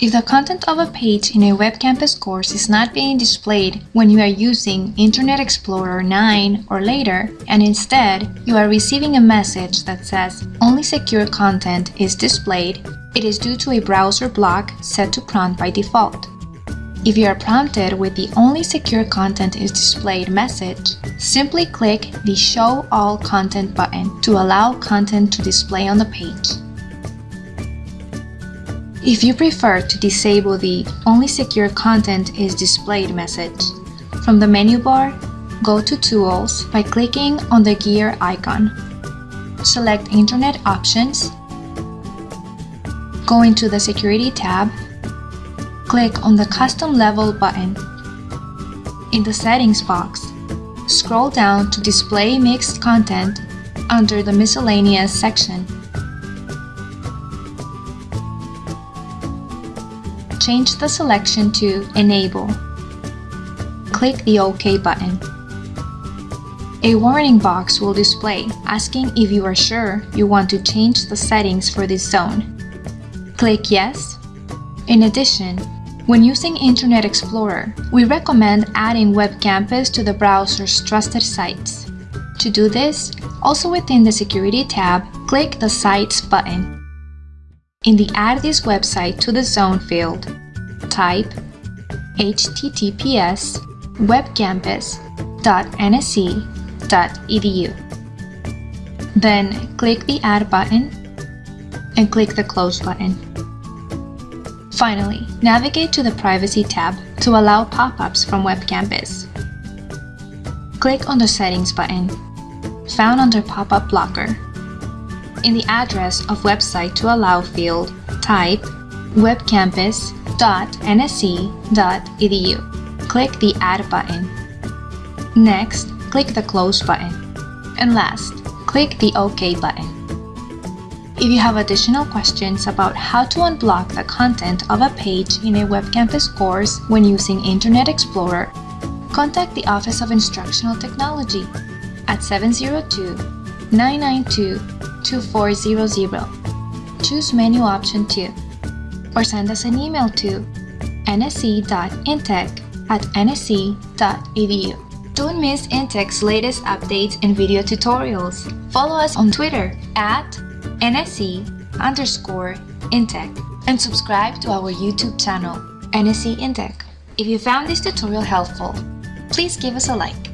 If the content of a page in a Web Campus course is not being displayed when you are using Internet Explorer 9 or later, and instead you are receiving a message that says only secure content is displayed, it is due to a browser block set to prompt by default. If you are prompted with the only secure content is displayed message, simply click the Show All Content button to allow content to display on the page. If you prefer to disable the Only Secure Content is Displayed message, from the menu bar, go to Tools by clicking on the gear icon. Select Internet Options, go into the Security tab, click on the Custom Level button. In the Settings box, scroll down to Display Mixed Content under the Miscellaneous section. Change the selection to Enable. Click the OK button. A warning box will display asking if you are sure you want to change the settings for this zone. Click Yes. In addition, when using Internet Explorer, we recommend adding Web Campus to the browser's trusted sites. To do this, also within the Security tab, click the Sites button. In the Add this website to the zone field, type https webcampus.nsc.edu. Then click the Add button and click the Close button. Finally, navigate to the Privacy tab to allow pop-ups from WebCampus. Click on the Settings button, found under Pop-up Blocker in the address of website to allow field, type webcampus.nsc.edu. Click the Add button. Next, click the Close button. And last, click the OK button. If you have additional questions about how to unblock the content of a page in a Web Campus course when using Internet Explorer, contact the Office of Instructional Technology at 702 992 2400. Choose menu option 2 or send us an email to nsc.intech at nsc.edu. Don't miss Intech's latest updates and video tutorials. Follow us on Twitter at nsc underscore intech and subscribe to our YouTube channel, NSC Intech. If you found this tutorial helpful, please give us a like.